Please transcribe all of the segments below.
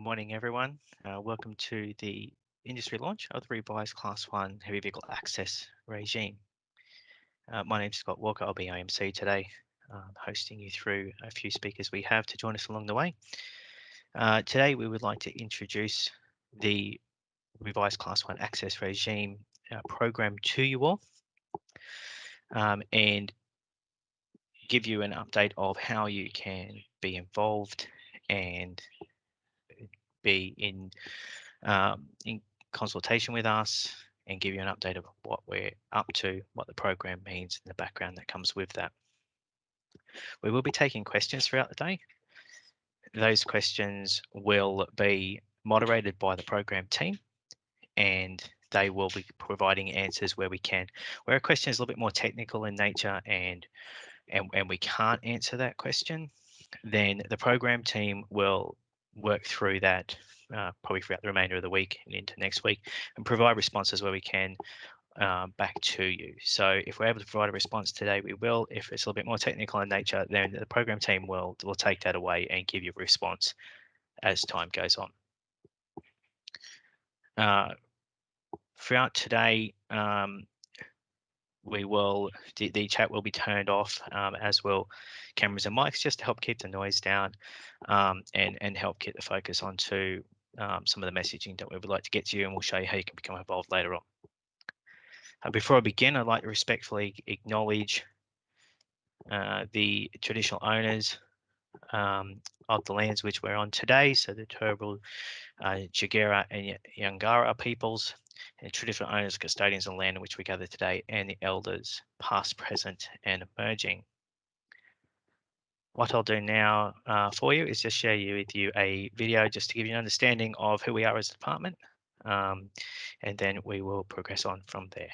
Good morning, everyone. Uh, welcome to the industry launch of the revised Class 1 Heavy Vehicle Access Regime. Uh, my name is Scott Walker. I'll be IMC today, um, hosting you through a few speakers we have to join us along the way. Uh, today, we would like to introduce the revised Class 1 Access Regime uh, program to you all um, and give you an update of how you can be involved and be in um, in consultation with us and give you an update of what we're up to, what the program means, and the background that comes with that. We will be taking questions throughout the day. Those questions will be moderated by the program team and they will be providing answers where we can. Where a question is a little bit more technical in nature and and, and we can't answer that question, then the program team will work through that uh, probably throughout the remainder of the week and into next week and provide responses where we can uh, back to you. So if we're able to provide a response today, we will. If it's a little bit more technical in nature, then the program team will will take that away and give you a response as time goes on. Uh, throughout today, um, we will the, the, chat will be turned off um, as will cameras and mics just to help keep the noise down um, and and help get the focus onto um, some of the messaging that we would like to get to you and we'll show you how you can become involved later on. Uh, before I begin, I'd like to respectfully acknowledge uh, the traditional owners um, of the lands which we're on today, so the Turrbal, uh, Jagera and Yangara peoples, and traditional owners, custodians of land in which we gather today, and the elders, past, present, and emerging. What I'll do now uh, for you is just share you with you a video just to give you an understanding of who we are as a department, um, and then we will progress on from there.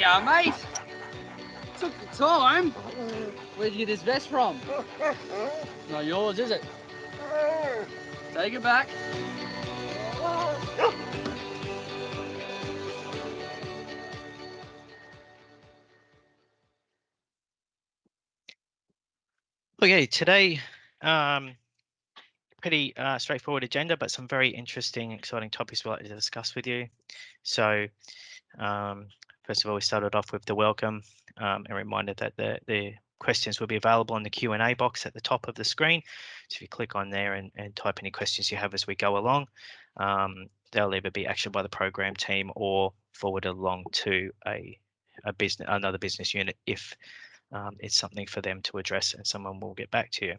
Yeah, mate. Took the time. Where'd you get this vest from? Not yours, is it? Take it back. Okay, today, um, pretty uh, straightforward agenda, but some very interesting, exciting topics we'd like to discuss with you. So, um, First of all, we started off with the welcome um, and reminded that the, the questions will be available in the Q&A box at the top of the screen. So if you click on there and, and type any questions you have as we go along, um, they'll either be actioned by the program team or forwarded along to a, a business, another business unit if um, it's something for them to address and someone will get back to you.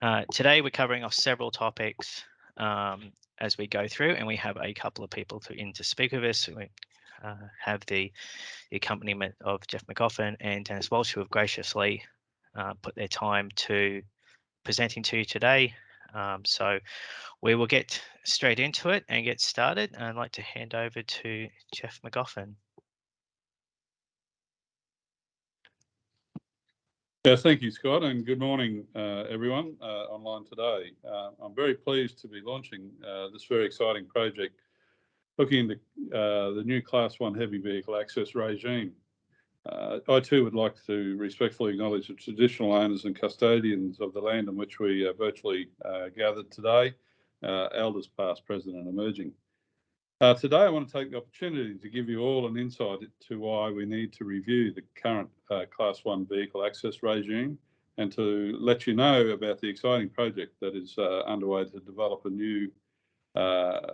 Uh, today we're covering off several topics um, as we go through, and we have a couple of people to in to speak with us. We uh, have the, the accompaniment of Jeff McGoffin and Dennis Walsh, who have graciously uh, put their time to presenting to you today. Um, so we will get straight into it and get started. I'd like to hand over to Jeff McGoffin. Yeah, thank you, Scott, and good morning, uh, everyone uh, online today. Uh, I'm very pleased to be launching uh, this very exciting project looking into uh, the new Class 1 heavy vehicle access regime. Uh, I too would like to respectfully acknowledge the traditional owners and custodians of the land on which we are virtually gathered today, elders past, present and emerging. Uh, today, I want to take the opportunity to give you all an insight to why we need to review the current uh, Class 1 vehicle access regime and to let you know about the exciting project that is uh, underway to develop a new, uh,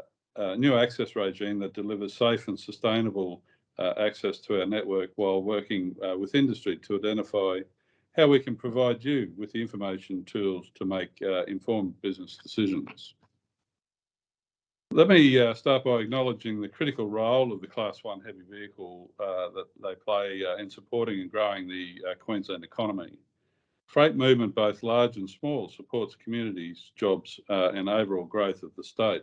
new access regime that delivers safe and sustainable uh, access to our network while working uh, with industry to identify how we can provide you with the information tools to make informed business decisions. Let me uh, start by acknowledging the critical role of the Class 1 heavy vehicle uh, that they play uh, in supporting and growing the uh, Queensland economy. Freight movement, both large and small, supports communities, jobs uh, and overall growth of the state.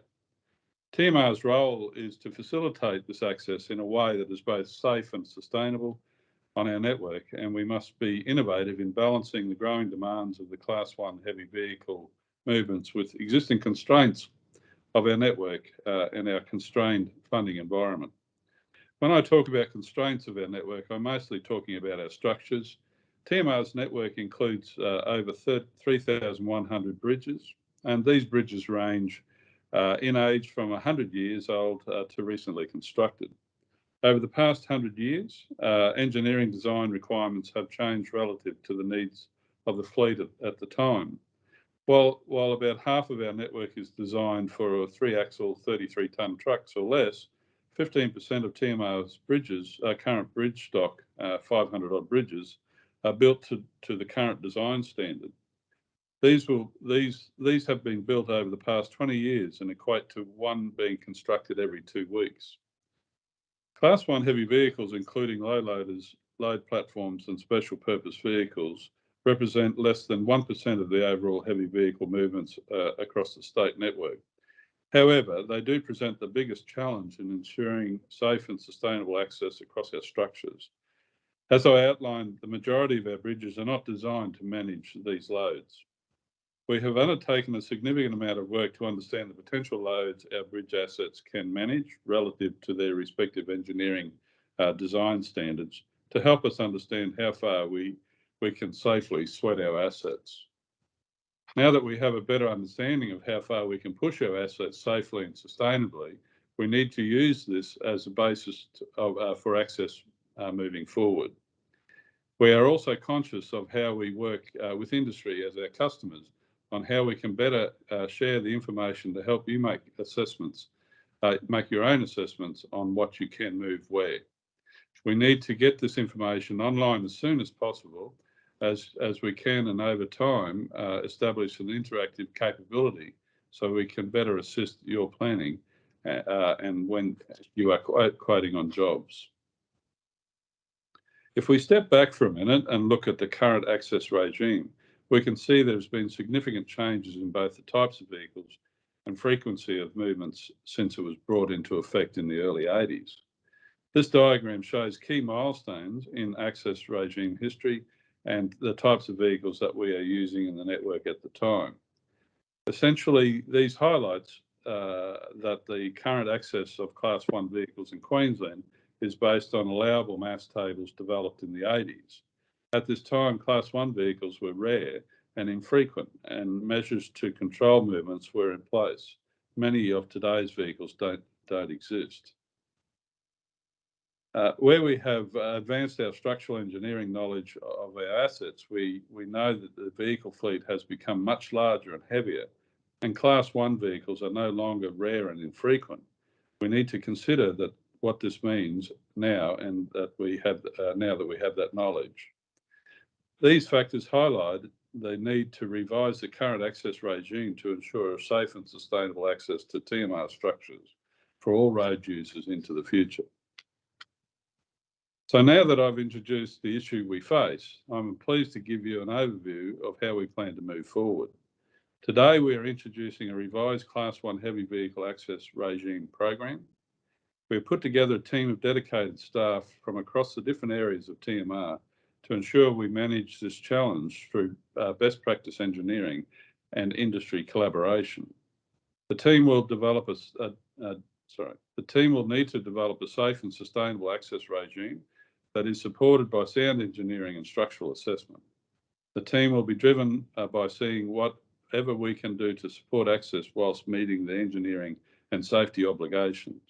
TMR's role is to facilitate this access in a way that is both safe and sustainable on our network, and we must be innovative in balancing the growing demands of the Class 1 heavy vehicle movements with existing constraints of our network uh, and our constrained funding environment. When I talk about constraints of our network, I'm mostly talking about our structures. TMR's network includes uh, over 3,100 bridges, and these bridges range uh, in age from 100 years old uh, to recently constructed. Over the past 100 years, uh, engineering design requirements have changed relative to the needs of the fleet at, at the time. While, while about half of our network is designed for a three axle 33 tonne trucks or less, 15% of TMR's bridges, uh, current bridge stock, uh, 500 odd bridges, are built to, to the current design standard. These will these these have been built over the past 20 years and equate to one being constructed every two weeks. Class 1 heavy vehicles, including low loaders, load platforms and special purpose vehicles, represent less than 1% of the overall heavy vehicle movements uh, across the state network. However, they do present the biggest challenge in ensuring safe and sustainable access across our structures. As I outlined, the majority of our bridges are not designed to manage these loads. We have undertaken a significant amount of work to understand the potential loads our bridge assets can manage relative to their respective engineering uh, design standards to help us understand how far we we can safely sweat our assets. Now that we have a better understanding of how far we can push our assets safely and sustainably, we need to use this as a basis to, uh, for access uh, moving forward. We are also conscious of how we work uh, with industry as our customers on how we can better uh, share the information to help you make assessments, uh, make your own assessments on what you can move where. We need to get this information online as soon as possible as, as we can and over time uh, establish an interactive capability so we can better assist your planning uh, and when you are quoting on jobs. If we step back for a minute and look at the current access regime, we can see there's been significant changes in both the types of vehicles and frequency of movements since it was brought into effect in the early 80s. This diagram shows key milestones in access regime history and the types of vehicles that we are using in the network at the time. Essentially, these highlights uh, that the current access of Class 1 vehicles in Queensland is based on allowable mass tables developed in the 80s. At this time, Class 1 vehicles were rare and infrequent, and measures to control movements were in place. Many of today's vehicles don't, don't exist. Uh, where we have advanced our structural engineering knowledge of our assets, we, we know that the vehicle fleet has become much larger and heavier, and Class 1 vehicles are no longer rare and infrequent. We need to consider that what this means now and that we have uh, now that we have that knowledge. These factors highlight the need to revise the current access regime to ensure a safe and sustainable access to TMR structures for all road users into the future. So now that I've introduced the issue we face, I'm pleased to give you an overview of how we plan to move forward. Today, we are introducing a revised Class 1 heavy vehicle access regime program. We've put together a team of dedicated staff from across the different areas of TMR to ensure we manage this challenge through uh, best practice engineering and industry collaboration. The team will develop a, a, a, sorry, the team will need to develop a safe and sustainable access regime that is supported by sound engineering and structural assessment. The team will be driven uh, by seeing whatever we can do to support access whilst meeting the engineering and safety obligations.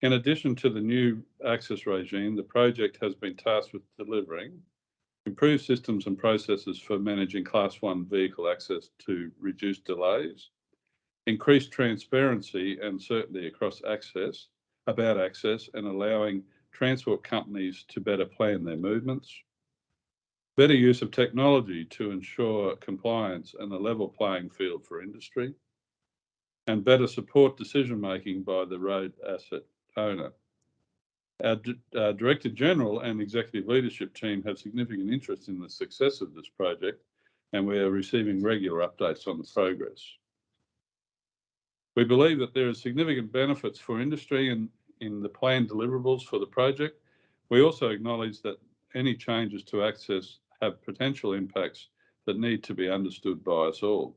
In addition to the new access regime, the project has been tasked with delivering improved systems and processes for managing Class 1 vehicle access to reduce delays, increased transparency and certainty across access, about access, and allowing transport companies to better plan their movements, better use of technology to ensure compliance and a level playing field for industry, and better support decision making by the road asset owner. Our, our, Director General and Executive Leadership team have significant interest in the success of this project, and we are receiving regular updates on the progress. We believe that there are significant benefits for industry and in the planned deliverables for the project. We also acknowledge that any changes to access have potential impacts that need to be understood by us all.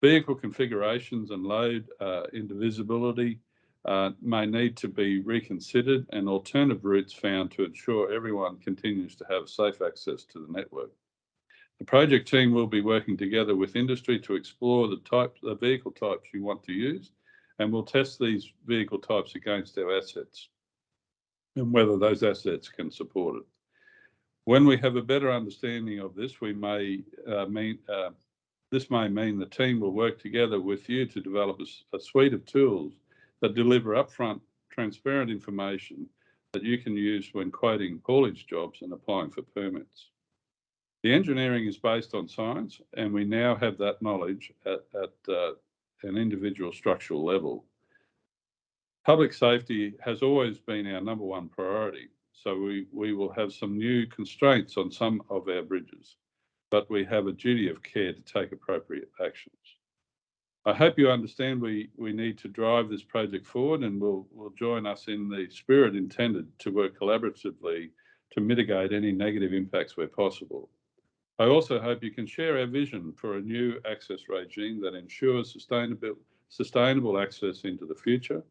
Vehicle configurations and load uh, indivisibility uh, may need to be reconsidered and alternative routes found to ensure everyone continues to have safe access to the network. The project team will be working together with industry to explore the type, the vehicle types you want to use, and we'll test these vehicle types against our assets and whether those assets can support it. When we have a better understanding of this, we may uh, mean uh, this may mean the team will work together with you to develop a, a suite of tools that deliver upfront transparent information that you can use when quoting haulage jobs and applying for permits. The engineering is based on science, and we now have that knowledge at, at uh, an individual structural level. Public safety has always been our number one priority, so we, we will have some new constraints on some of our bridges, but we have a duty of care to take appropriate actions. I hope you understand we, we need to drive this project forward and will will join us in the spirit intended to work collaboratively to mitigate any negative impacts where possible. I also hope you can share our vision for a new access regime that ensures sustainable, sustainable access into the future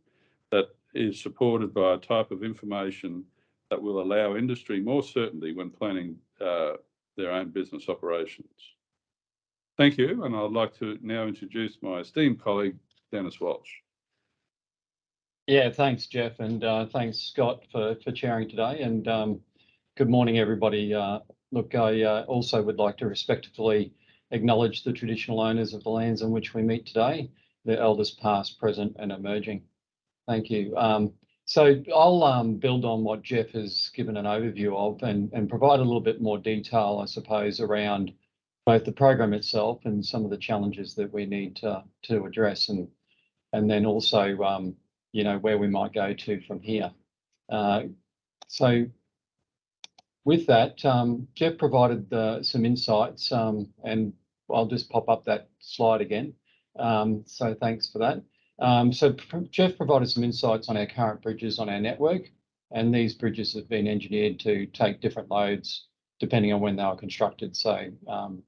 that is supported by a type of information that will allow industry more certainty when planning uh, their own business operations. Thank you, and I'd like to now introduce my esteemed colleague, Dennis Walsh. Yeah, thanks, Jeff, and uh, thanks, Scott, for, for chairing today. And um, good morning, everybody. Uh, look, I uh, also would like to respectfully acknowledge the traditional owners of the lands on which we meet today, the elders past, present, and emerging. Thank you. Um, so I'll um, build on what Jeff has given an overview of and, and provide a little bit more detail, I suppose, around both the program itself and some of the challenges that we need to, to address and and then also um, you know where we might go to from here. Uh, so with that, um, Jeff provided uh, some insights um, and I'll just pop up that slide again. Um, so thanks for that. Um, so Jeff provided some insights on our current bridges on our network and these bridges have been engineered to take different loads depending on when they were constructed. So um,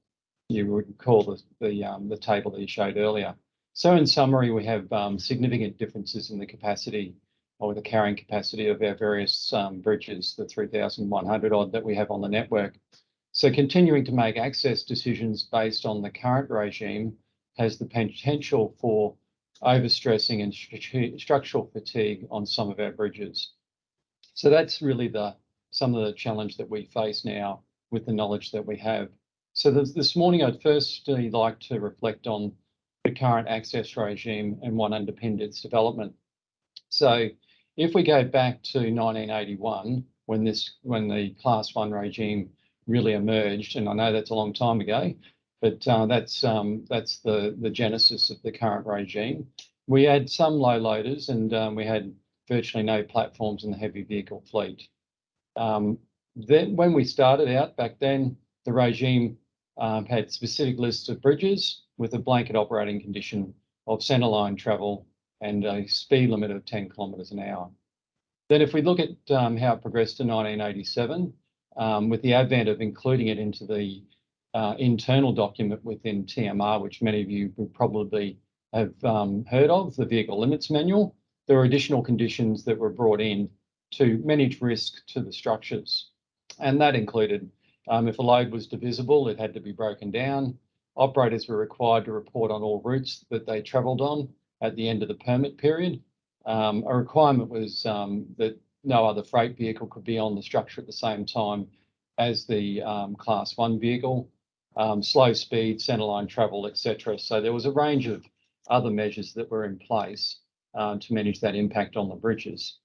you would call the, the, um, the table that you showed earlier. So in summary, we have um, significant differences in the capacity or the carrying capacity of our various um, bridges, the 3,100 odd that we have on the network. So continuing to make access decisions based on the current regime has the potential for overstressing and stru structural fatigue on some of our bridges. So that's really the some of the challenge that we face now with the knowledge that we have. So this, this morning, I'd firstly like to reflect on the current access regime and what underpinned its development. So if we go back to 1981, when this when the class one regime really emerged. And I know that's a long time ago, but uh, that's um, that's the the genesis of the current regime. We had some low loaders, and um, we had virtually no platforms in the heavy vehicle fleet. Um, then, when we started out back then, the regime um, had specific lists of bridges with a blanket operating condition of centreline travel and a speed limit of 10 kilometres an hour. Then, if we look at um, how it progressed to 1987, um, with the advent of including it into the uh, internal document within TMR, which many of you would probably have um, heard of, the Vehicle Limits Manual, there were additional conditions that were brought in to manage risk to the structures. And that included um, if a load was divisible, it had to be broken down. Operators were required to report on all routes that they travelled on at the end of the permit period. Um, a requirement was um, that no other freight vehicle could be on the structure at the same time as the um, class one vehicle, um, slow speed, centerline travel, etc. So there was a range of other measures that were in place uh, to manage that impact on the bridges.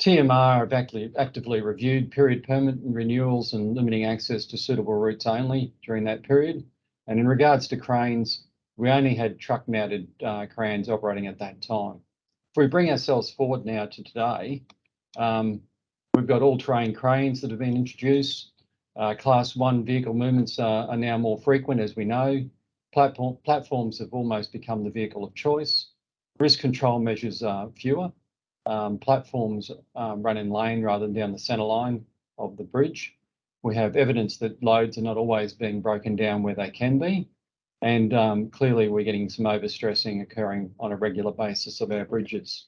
TMR have actively, actively reviewed period permit and renewals and limiting access to suitable routes only during that period. And in regards to cranes, we only had truck mounted uh, cranes operating at that time. If we bring ourselves forward now to today, um, we've got all terrain cranes that have been introduced. Uh, class one vehicle movements are, now more frequent, as we know. Platform, platforms have almost become the vehicle of choice. Risk control measures are fewer. Um, platforms um, run in lane rather than down the centre line of the bridge. We have evidence that loads are not always being broken down where they can be. And um, clearly we're getting some overstressing occurring on a regular basis of our bridges.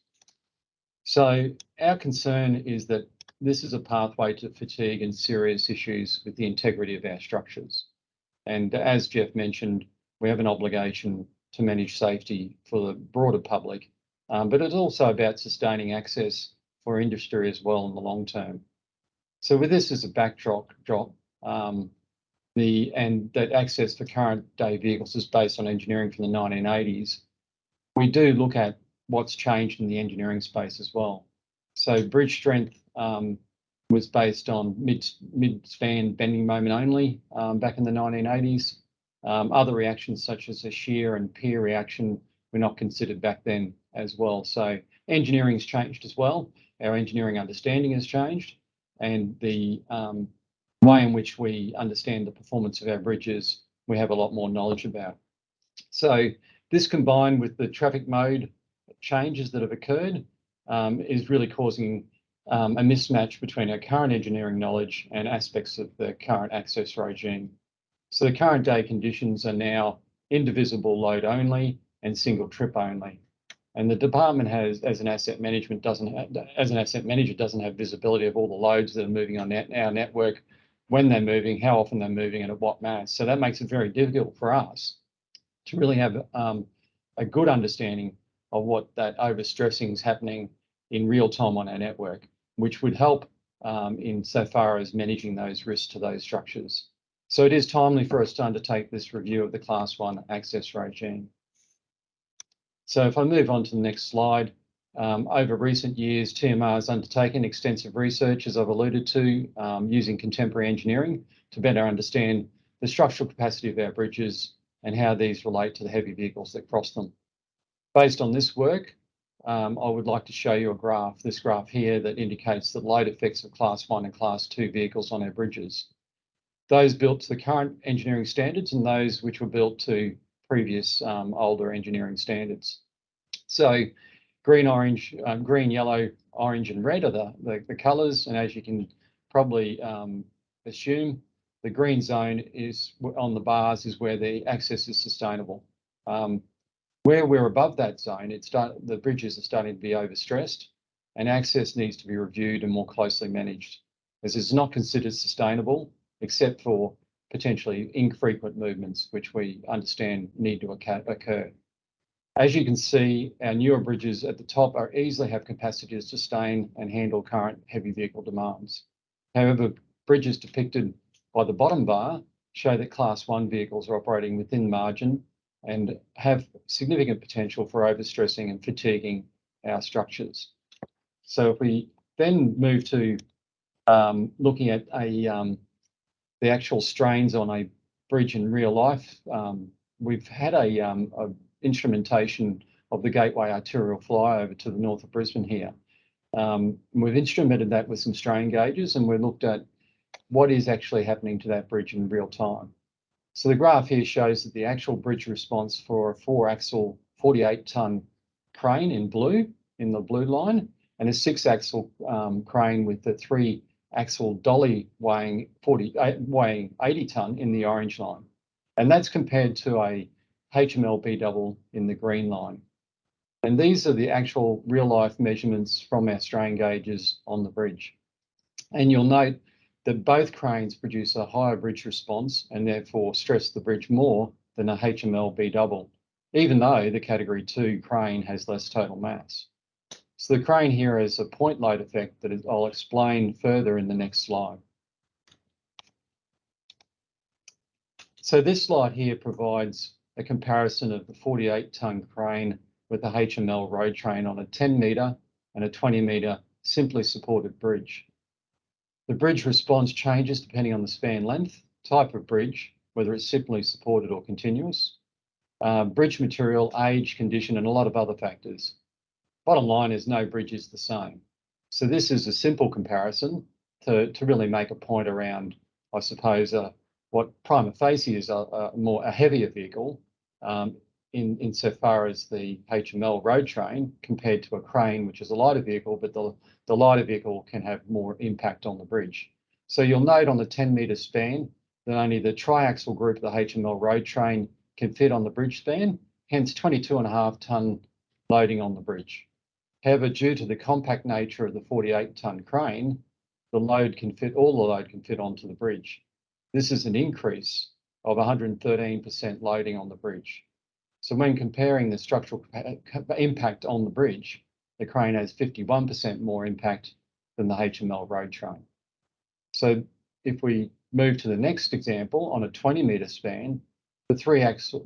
So our concern is that this is a pathway to fatigue and serious issues with the integrity of our structures. And as Jeff mentioned, we have an obligation to manage safety for the broader public, um, but it's also about sustaining access for industry as well in the long term. So with this as a backdrop, drop, um, the and that access for current day vehicles is based on engineering from the 1980s. We do look at what's changed in the engineering space as well. So bridge strength um, was based on mid mid span bending moment only um, back in the 1980s. Um, other reactions such as a shear and pier reaction were not considered back then as well. So engineering's changed as well. Our engineering understanding has changed, and the um, way in which we understand the performance of our bridges, we have a lot more knowledge about. So this combined with the traffic mode changes that have occurred um, is really causing um, a mismatch between our current engineering knowledge and aspects of the current access regime. So the current day conditions are now indivisible load only and single trip only. And the department has, as an asset management, doesn't have, as an asset manager, doesn't have visibility of all the loads that are moving on our network, when they're moving, how often they're moving, and at what mass. So that makes it very difficult for us to really have um, a good understanding of what that overstressing is happening in real time on our network, which would help um, in so far as managing those risks to those structures. So it is timely for us to undertake this review of the class one access regime. So if I move on to the next slide, um, over recent years, TMR has undertaken extensive research, as I've alluded to, um, using contemporary engineering to better understand the structural capacity of our bridges and how these relate to the heavy vehicles that cross them. Based on this work, um, I would like to show you a graph, this graph here that indicates the load effects of class one and class two vehicles on our bridges. Those built to the current engineering standards and those which were built to previous um, older engineering standards. So green, orange, um, green, yellow, orange and red are the, the, the colours and as you can probably um, assume, the green zone is on the bars is where the access is sustainable. Um, where we're above that zone, it's start, the bridges are starting to be overstressed and access needs to be reviewed and more closely managed as it's not considered sustainable except for potentially infrequent movements, which we understand need to occur. As you can see, our newer bridges at the top are easily have capacity to sustain and handle current heavy vehicle demands. However, bridges depicted by the bottom bar show that class one vehicles are operating within margin and have significant potential for overstressing and fatiguing our structures. So if we then move to um, looking at um, the actual strains on a bridge in real life, um, we've had a instrumentation of the Gateway arterial flyover to the north of Brisbane here. Um, we've instrumented that with some strain gauges and we looked at what is actually happening to that bridge in real time. So the graph here shows that the actual bridge response for a four axle 48 ton crane in blue, in the blue line, and a six axle um, crane with the three axle dolly weighing 40, uh, weighing 80 ton in the orange line. And that's compared to a HML B double in the green line. And these are the actual real life measurements from our strain gauges on the bridge. And you'll note that both cranes produce a higher bridge response and therefore stress the bridge more than a HMLB double, even though the category two crane has less total mass. So the crane here has a point load effect that I'll explain further in the next slide. So this slide here provides a comparison of the 48 ton crane with a HML road train on a 10 metre and a 20 metre simply supported bridge. The bridge response changes depending on the span length, type of bridge, whether it's simply supported or continuous, uh, bridge material, age, condition, and a lot of other factors. Bottom line is no bridge is the same. So this is a simple comparison to, to really make a point around, I suppose, uh, what prima facie is a, a more a heavier vehicle um, in insofar as the HML road train compared to a crane, which is a lighter vehicle, but the, the lighter vehicle can have more impact on the bridge. So you'll note on the 10 metre span that only the triaxle group of the HML road train can fit on the bridge span, hence 22 and a half tonne loading on the bridge. However, due to the compact nature of the 48 tonne crane, the load can fit, all the load can fit onto the bridge. This is an increase of 113% loading on the bridge. So when comparing the structural impact on the bridge, the crane has 51% more impact than the HML road train. So if we move to the next example on a 20 metre span, the three axle,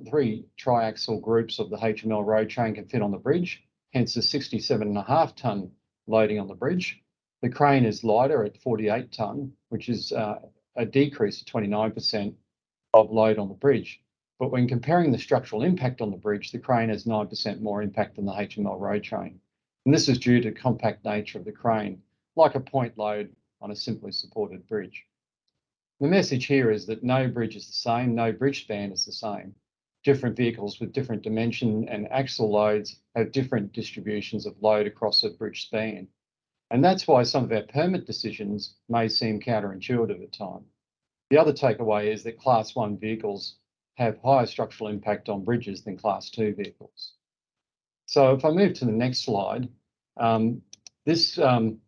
groups of the HML road train can fit on the bridge, hence the 67 and a half tonne loading on the bridge. The crane is lighter at 48 tonne, which is uh, a decrease of 29% of load on the bridge. But when comparing the structural impact on the bridge, the crane has 9% more impact than the HML road train. And this is due to compact nature of the crane, like a point load on a simply supported bridge. The message here is that no bridge is the same, no bridge span is the same. Different vehicles with different dimension and axle loads have different distributions of load across a bridge span. And that's why some of our permit decisions may seem counterintuitive at times. The other takeaway is that class one vehicles have higher structural impact on bridges than class two vehicles. So if I move to the next slide, um, this, um,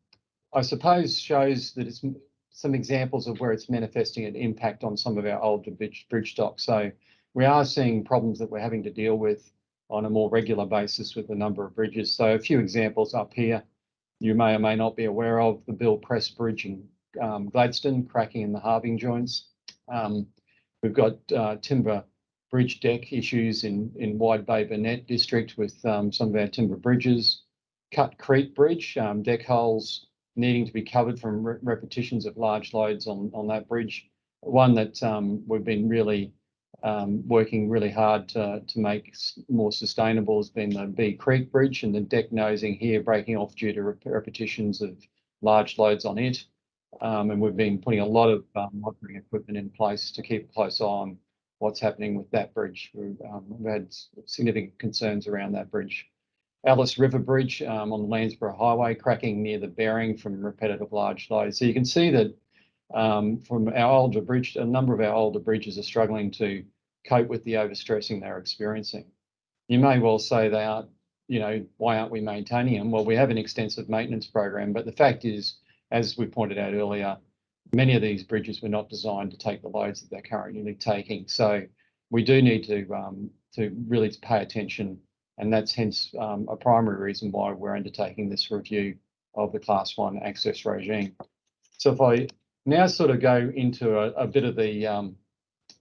I suppose, shows that it's some examples of where it's manifesting an impact on some of our older bridge, bridge stock. So we are seeing problems that we're having to deal with on a more regular basis with a number of bridges. So a few examples up here, you may or may not be aware of the Bill Press Bridge in um, Gladstone, cracking in the halving joints. Um, We've got uh, timber bridge deck issues in, in Wide Bay Burnett district with um, some of our timber bridges. Cut Creek Bridge, um, deck holes needing to be covered from re repetitions of large loads on, on that bridge. One that um, we've been really um, working really hard to, to make more sustainable has been the Bee Creek Bridge and the deck nosing here breaking off due to repetitions of large loads on it. Um, and we've been putting a lot of um, monitoring equipment in place to keep a close eye on what's happening with that bridge. We've, um, we've had significant concerns around that bridge. Alice River Bridge um, on the Landsborough Highway, cracking near the bearing from repetitive large loads. So you can see that um, from our older bridge, a number of our older bridges are struggling to cope with the overstressing they're experiencing. You may well say they aren't, you know, why aren't we maintaining them? Well, we have an extensive maintenance program, but the fact is as we pointed out earlier, many of these bridges were not designed to take the loads that they're currently taking. So we do need to um, to really pay attention, and that's hence um, a primary reason why we're undertaking this review of the Class One access regime. So if I now sort of go into a, a bit of the um,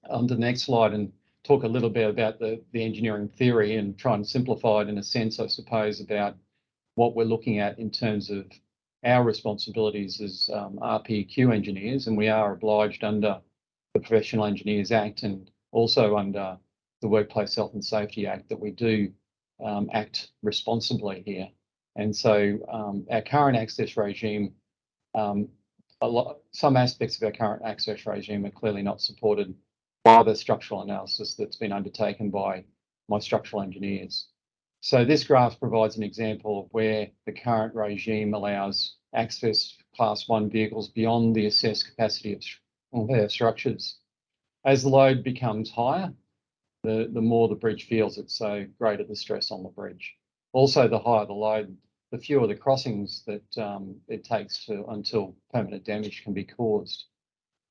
on the next slide and talk a little bit about the the engineering theory and try and simplify it in a sense, I suppose, about what we're looking at in terms of our responsibilities as um, RPEQ engineers, and we are obliged under the Professional Engineers Act and also under the Workplace Health and Safety Act that we do um, act responsibly here. And so um, our current access regime, um, a lot, some aspects of our current access regime are clearly not supported by the structural analysis that's been undertaken by my structural engineers. So this graph provides an example of where the current regime allows access class one vehicles beyond the assessed capacity of, their structures. As the load becomes higher, the, the more the bridge feels it, so greater the stress on the bridge. Also, the higher the load, the fewer the crossings that um, it takes to until permanent damage can be caused.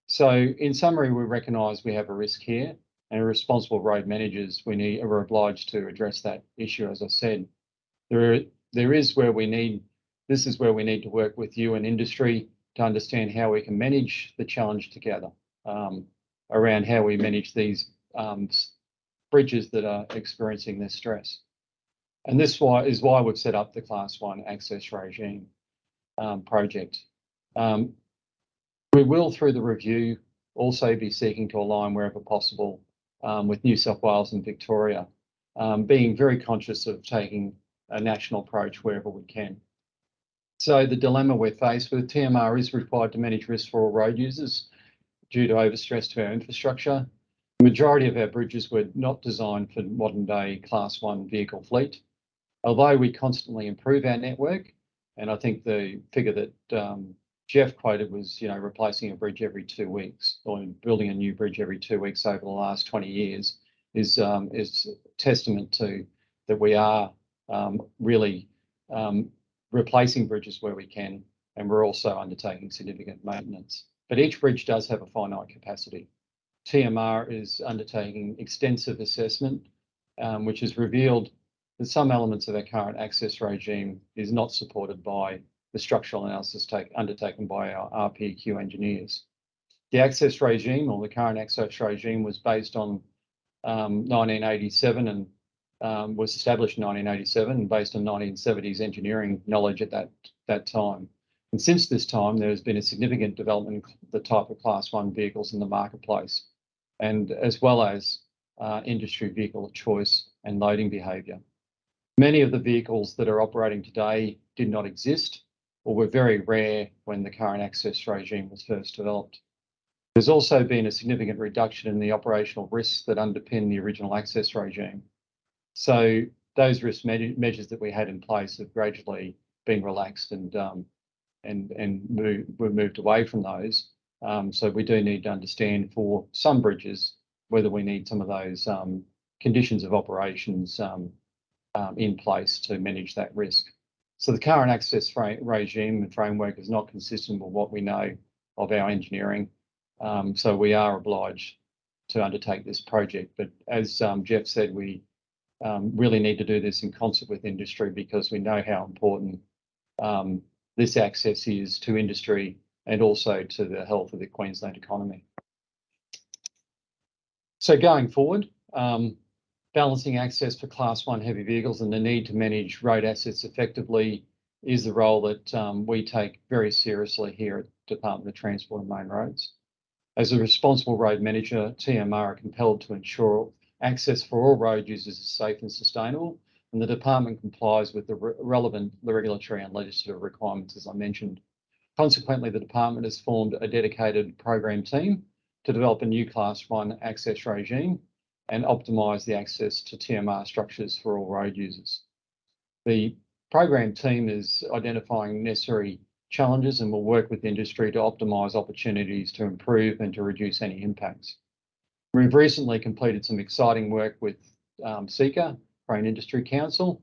So in summary, we recognise we have a risk here and responsible road managers, we need, are obliged to address that issue, as I said. There, there is where we need, this is where we need to work with you and industry to understand how we can manage the challenge together um, around how we manage these um, bridges that are experiencing this stress. And this why, is why we've set up the Class 1 access regime um, project. Um, we will, through the review, also be seeking to align wherever possible um, with New South Wales and Victoria, um, being very conscious of taking a national approach wherever we can. So the dilemma we're faced with, TMR is required to manage risk for all road users due to overstress to our infrastructure. The majority of our bridges were not designed for modern day class one vehicle fleet. Although we constantly improve our network, and I think the figure that um, Jeff quoted was, you know, replacing a bridge every two weeks or building a new bridge every two weeks over the last 20 years is um, is testament to that we are um, really replacing bridges where we can, and we're also undertaking significant maintenance. But each bridge does have a finite capacity. TMR is undertaking extensive assessment, which has revealed that some elements of our current access regime is not supported by the structural analysis take, undertaken by our RPEQ engineers. The access regime or the current access regime was based on um, 1987 and um, was established in 1987 and based on 1970s engineering knowledge at that, that time. And since this time, there has been a significant development in the type of class one vehicles in the marketplace, and as well as uh, industry vehicle choice and loading behaviour. Many of the vehicles that are operating today did not exist or were very rare when the current access regime was first developed. There's also been a significant reduction in the operational risks that underpin the original access regime. So those risk me measures that we had in place have gradually been relaxed and um, and and move, we've moved away from those. Um, so we do need to understand for some bridges whether we need some of those um, conditions of operations um, in place to manage that risk. So the current access regime and framework is not consistent with what we know of our engineering. Um, so we are obliged to undertake this project. But as um, Jeff said, we um, really need to do this in concert with industry because we know how important um, this access is to industry and also to the health of the Queensland economy. So going forward, um, balancing access for class one heavy vehicles and the need to manage road assets effectively is the role that um, we take very seriously here at the Department of Transport and Main Roads. As a responsible road manager, TMR are compelled to ensure access for all road users is safe and sustainable, and the department complies with the re relevant regulatory and legislative requirements, as I mentioned. Consequently, the department has formed a dedicated program team to develop a new class one access regime and optimise the access to TMR structures for all road users. The program team is identifying necessary challenges and will work with industry to optimise opportunities to improve and to reduce any impacts. We've recently completed some exciting work with um, CICA, Crane Industry Council,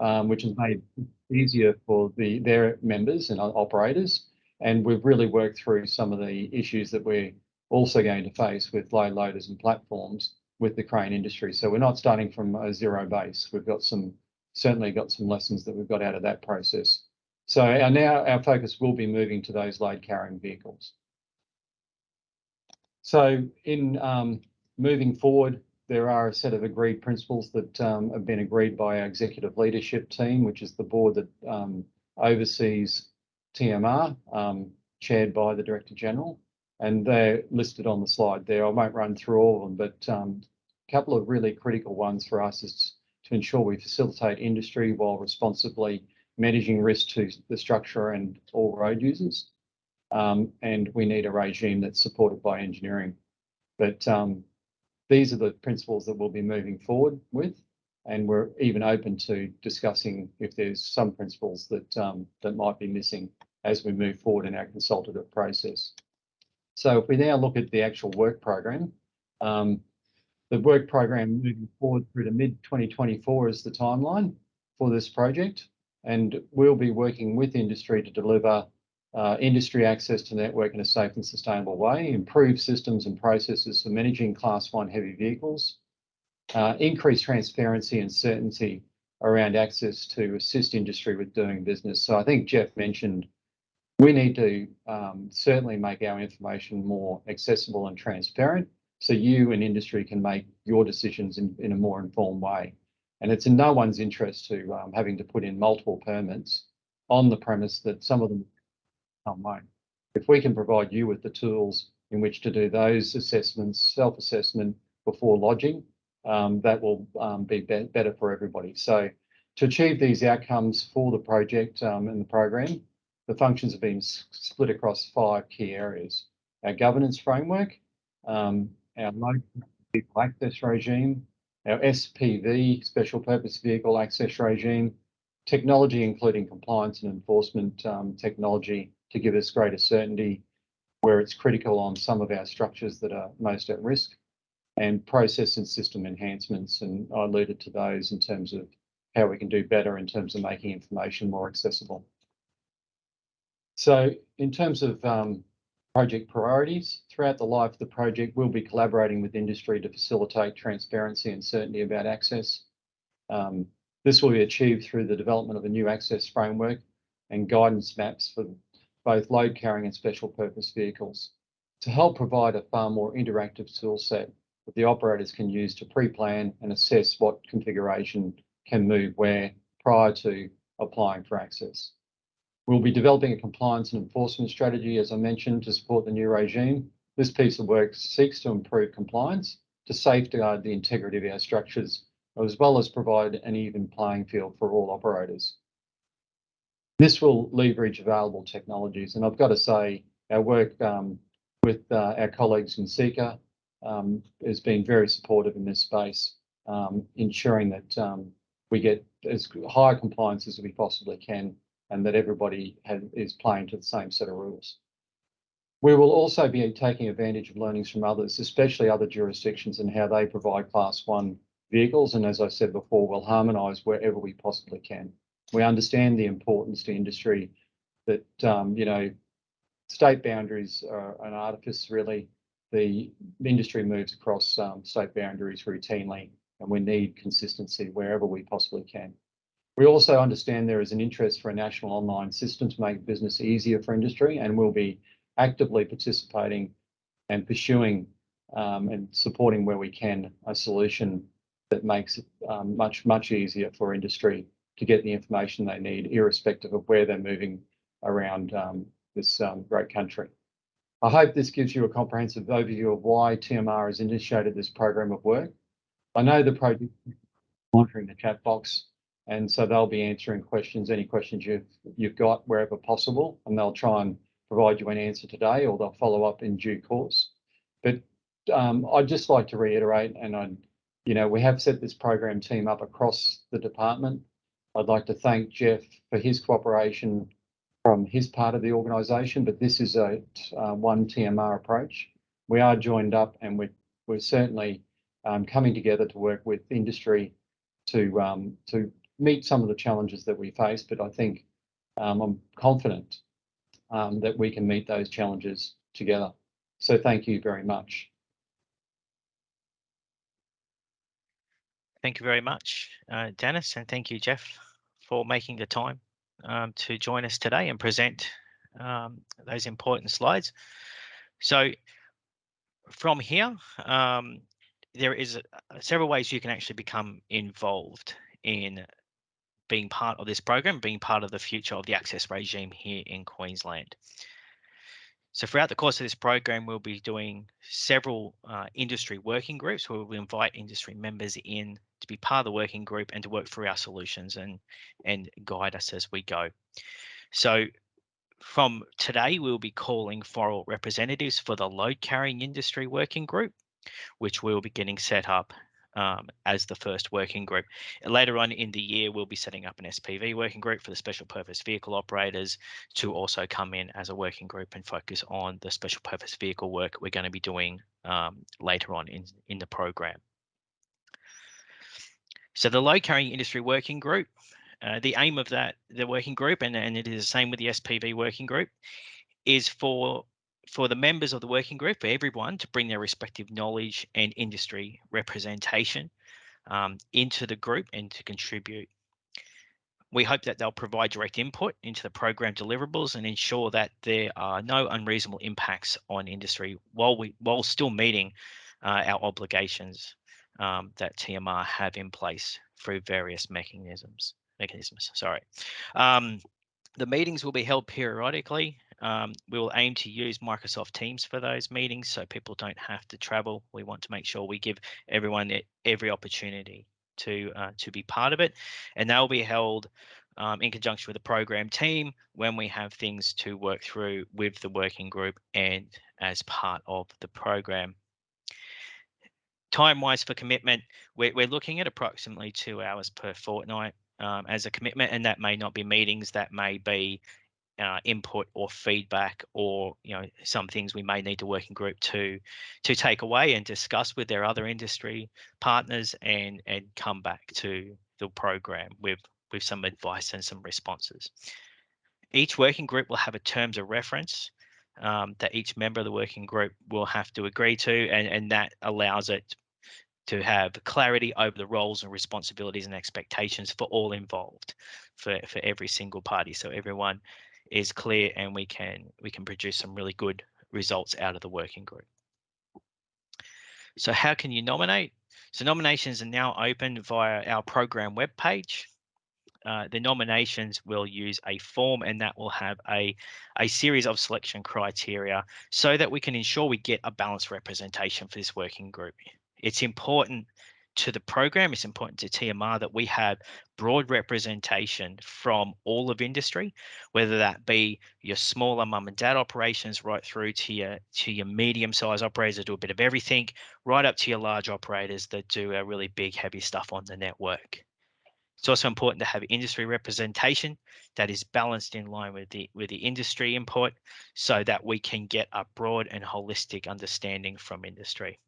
um, which has made it easier for the, their members and operators. And we've really worked through some of the issues that we're also going to face with load loaders and platforms with the crane industry. So we're not starting from a zero base. We've got some, certainly got some lessons that we've got out of that process. So our, now our focus will be moving to those load carrying vehicles. So in um, moving forward, there are a set of agreed principles that um, have been agreed by our executive leadership team, which is the board that um, oversees TMR, chaired by the Director General. and they're listed on the slide there. I won't run through all of them, but couple of really critical ones for us is to ensure we facilitate industry while responsibly managing risk to the structure and all road users. Um, and we need a regime that's supported by engineering. But um, these are the principles that we'll be moving forward with. And we're even open to discussing if there's some principles that um, that might be missing as we move forward in our consultative process. So if we now look at the actual work program, um, the work program moving forward through to mid 2024 is the timeline for this project. And we'll be working with industry to deliver uh, industry access to network in a safe and sustainable way, improve systems and processes for managing class one heavy vehicles, uh, increase transparency and certainty around access to assist industry with doing business. So I think Jeff mentioned we need to um, certainly make our information more accessible and transparent so you and industry can make your decisions in, in a more informed way. And it's in no one's interest to um, having to put in multiple permits on the premise that some of them won't. If we can provide you with the tools in which to do those assessments, self-assessment before lodging, um, that will um, be, be better for everybody. So to achieve these outcomes for the project um, and the program, the functions have been split across five key areas. Our governance framework, um, our local vehicle access regime, our SPV, special purpose vehicle access regime, technology, including compliance and enforcement um, technology to give us greater certainty where it's critical on some of our structures that are most at risk, and process and system enhancements. And I alluded to those in terms of how we can do better in terms of making information more accessible. So in terms of um, project priorities, throughout the life of the project, we'll be collaborating with industry to facilitate transparency and certainty about access. Um, this will be achieved through the development of a new access framework and guidance maps for both load carrying and special purpose vehicles to help provide a far more interactive tool set that the operators can use to pre-plan and assess what configuration can move where prior to applying for access. We'll be developing a compliance and enforcement strategy, as I mentioned, to support the new regime. This piece of work seeks to improve compliance to safeguard the integrity of our structures, as well as provide an even playing field for all operators. This will leverage available technologies, and I've got to say, our work um, with uh, our colleagues in CECA um, has been very supportive in this space, um, ensuring that we get as high compliance as we possibly can and that everybody is playing to the same set of rules. We will also be taking advantage of learnings from others, especially other jurisdictions and how they provide class one vehicles. And as I said before, we'll harmonise wherever we possibly can. We understand the importance to industry that, um, you know, state boundaries are an artifice really. The industry moves across um, state boundaries routinely and we need consistency wherever we possibly can. We also understand there is an interest for a national online system to make business easier for industry, and we'll be actively participating and pursuing um, and supporting where we can a solution that makes it um, much, much easier for industry to get the information they need, irrespective of where they're moving around um, this um, great country. I hope this gives you a comprehensive overview of why TMR has initiated this program of work. I know the project monitoring the chat box and so they'll be answering questions, any questions you've, you've got wherever possible, and they'll try and provide you an answer today or they'll follow up in due course. But um, I'd just like to reiterate, and I, you know, we have set this program team up across the department. I'd like to thank Jeff for his cooperation from his part of the organisation, but this is a uh, one TMR approach. We are joined up and we're, we're certainly um, coming together to work with industry to um, to meet some of the challenges that we face, but I think um, I'm confident um, that we can meet those challenges together. So thank you very much. Thank you very much, uh, Dennis, and thank you, Jeff, for making the time um, to join us today and present um, those important slides. So from here, um, there is several ways you can actually become involved in being part of this program, being part of the future of the access regime here in Queensland. So throughout the course of this program, we'll be doing several uh, industry working groups where we'll invite industry members in to be part of the working group and to work through our solutions and, and guide us as we go. So from today, we'll be calling for representatives for the load carrying industry working group, which we'll be getting set up um, as the first working group. Later on in the year, we'll be setting up an SPV working group for the special purpose vehicle operators to also come in as a working group and focus on the special purpose vehicle work we're going to be doing um, later on in, in the program. So the load carrying industry working group, uh, the aim of that, the working group, and, and it is the same with the SPV working group, is for for the members of the working group, for everyone to bring their respective knowledge and industry representation um, into the group and to contribute. We hope that they'll provide direct input into the program deliverables and ensure that there are no unreasonable impacts on industry while we while still meeting uh, our obligations um, that TMR have in place through various mechanisms. Mechanisms, sorry. Um, the meetings will be held periodically um, we will aim to use Microsoft Teams for those meetings so people don't have to travel. We want to make sure we give everyone every opportunity to uh, to be part of it, and they'll be held um, in conjunction with the program team when we have things to work through with the working group and as part of the program. Time wise for commitment, we're, we're looking at approximately two hours per fortnight um, as a commitment, and that may not be meetings, that may be uh, input or feedback or you know some things we may need to work in group to to take away and discuss with their other industry partners and and come back to the program with with some advice and some responses. Each working group will have a terms of reference um, that each member of the working group will have to agree to and and that allows it to have clarity over the roles and responsibilities and expectations for all involved for for every single party. So everyone is clear and we can we can produce some really good results out of the working group. So how can you nominate? So nominations are now open via our program webpage. Uh, the nominations will use a form and that will have a, a series of selection criteria so that we can ensure we get a balanced representation for this working group. It's important to the program, it's important to TMR that we have broad representation from all of industry, whether that be your smaller mum and dad operations right through to your to your medium sized operators that do a bit of everything, right up to your large operators that do a really big heavy stuff on the network. It's also important to have industry representation that is balanced in line with the with the industry input so that we can get a broad and holistic understanding from industry.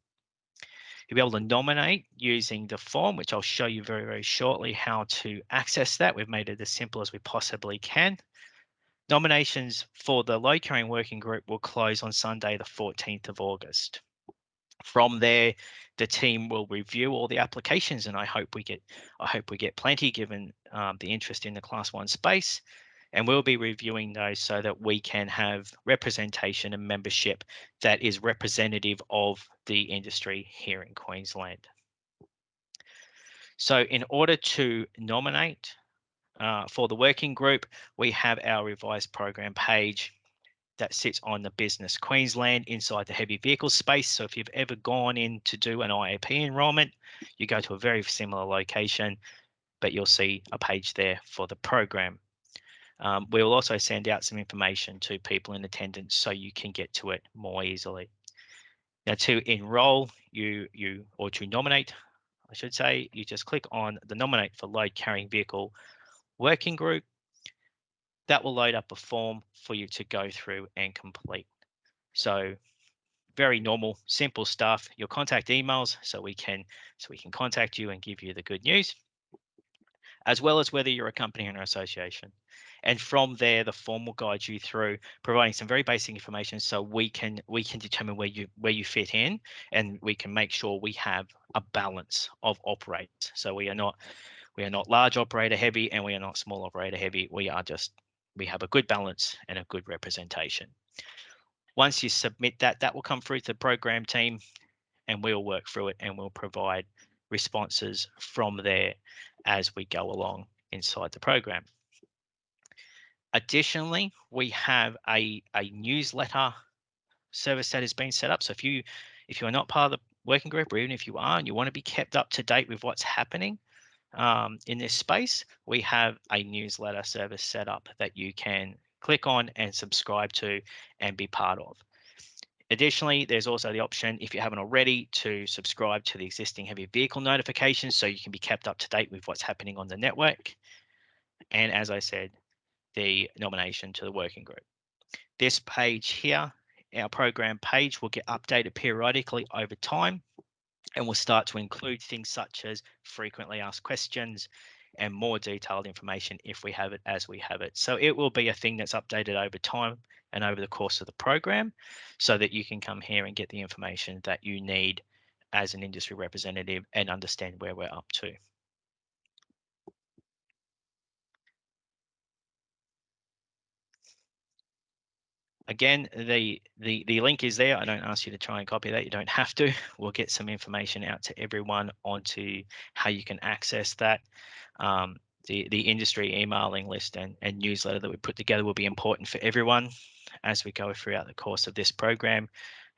You'll be able to nominate using the form, which I'll show you very, very shortly how to access that. We've made it as simple as we possibly can. Nominations for the load carrying working group will close on Sunday, the 14th of August. From there, the team will review all the applications, and I hope we get I hope we get plenty given um, the interest in the Class One space and we'll be reviewing those so that we can have representation and membership that is representative of the industry here in Queensland. So in order to nominate uh, for the working group, we have our revised program page that sits on the business Queensland inside the heavy vehicle space. So if you've ever gone in to do an IAP enrollment, you go to a very similar location, but you'll see a page there for the program. Um, we will also send out some information to people in attendance so you can get to it more easily. Now to enroll you, you or to nominate, I should say, you just click on the nominate for load carrying vehicle working group. That will load up a form for you to go through and complete. So very normal, simple stuff. Your contact emails so we can so we can contact you and give you the good news, as well as whether you're a company or an association. And from there, the form will guide you through providing some very basic information so we can we can determine where you where you fit in and we can make sure we have a balance of operators. So we are not we are not large operator heavy and we are not small operator heavy. We are just we have a good balance and a good representation. Once you submit that, that will come through to the program team and we'll work through it and we'll provide responses from there as we go along inside the program. Additionally, we have a, a newsletter service that has been set up. So if you if you are not part of the working group, or even if you are and you want to be kept up to date with what's happening um, in this space, we have a newsletter service set up that you can click on and subscribe to and be part of. Additionally, there's also the option, if you haven't already, to subscribe to the existing heavy vehicle notifications so you can be kept up to date with what's happening on the network. And as I said, the nomination to the working group. This page here, our program page, will get updated periodically over time and will start to include things such as frequently asked questions and more detailed information if we have it as we have it. So it will be a thing that's updated over time and over the course of the program so that you can come here and get the information that you need as an industry representative and understand where we're up to. Again, the, the, the link is there. I don't ask you to try and copy that. You don't have to. We'll get some information out to everyone onto how you can access that. Um, the, the industry emailing list and, and newsletter that we put together will be important for everyone as we go throughout the course of this program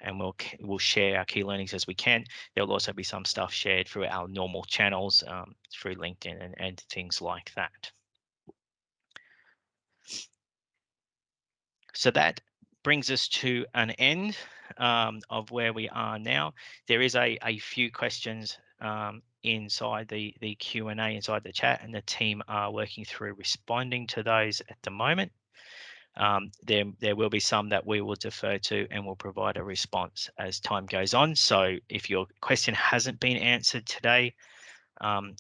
and we'll we'll share our key learnings as we can. There'll also be some stuff shared through our normal channels um, through LinkedIn and, and things like that. So that brings us to an end um, of where we are now. There is a, a few questions um, inside the, the Q&A inside the chat and the team are working through responding to those at the moment. Um, there, there will be some that we will defer to and will provide a response as time goes on. So if your question hasn't been answered today, um,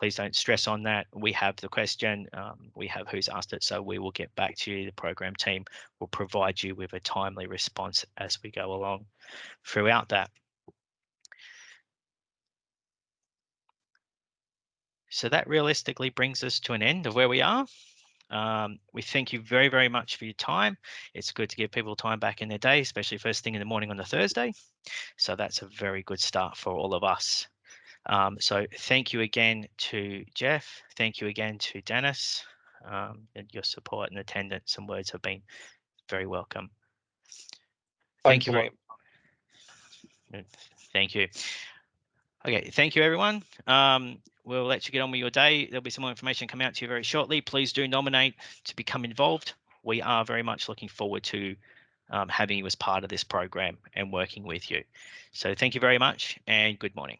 please don't stress on that. We have the question, um, we have who's asked it, so we will get back to you. The program team will provide you with a timely response as we go along throughout that. So that realistically brings us to an end of where we are. Um, we thank you very, very much for your time. It's good to give people time back in their day, especially first thing in the morning on a Thursday. So that's a very good start for all of us. Um, so thank you again to Jeff. Thank you again to Dennis. Um, and your support and attendance and words have been very welcome. Thank you very Thank you. Okay, thank you everyone. Um, we'll let you get on with your day. There'll be some more information come out to you very shortly. Please do nominate to become involved. We are very much looking forward to um, having you as part of this program and working with you. So thank you very much and good morning.